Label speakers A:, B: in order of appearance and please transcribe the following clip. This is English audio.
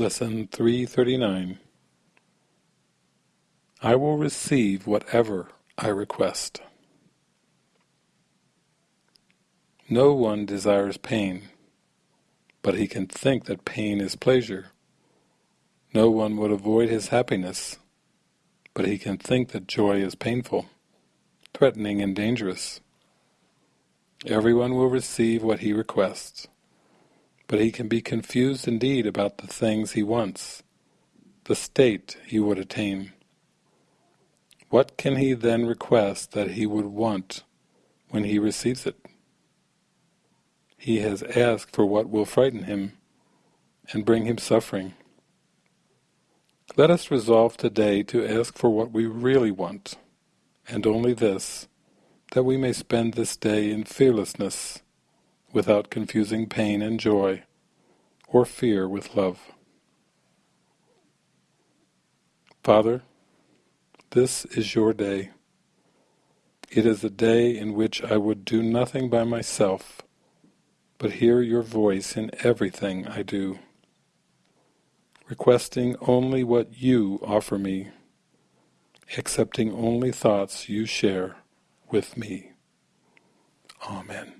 A: Lesson 339 I will receive whatever I request. No one desires pain, but he can think that pain is pleasure. No one would avoid his happiness, but he can think that joy is painful, threatening and dangerous. Everyone will receive what he requests, but he can be confused indeed about the things he wants, the state he would attain. What can he then request that he would want when he receives it? He has asked for what will frighten him and bring him suffering. Let us resolve today to ask for what we really want, and only this, that we may spend this day in fearlessness, without confusing pain and joy, or fear with love. Father, this is your day. It is a day in which I would do nothing by myself, but hear your voice in everything I do, requesting only what you offer me, accepting only thoughts you share with me. Amen.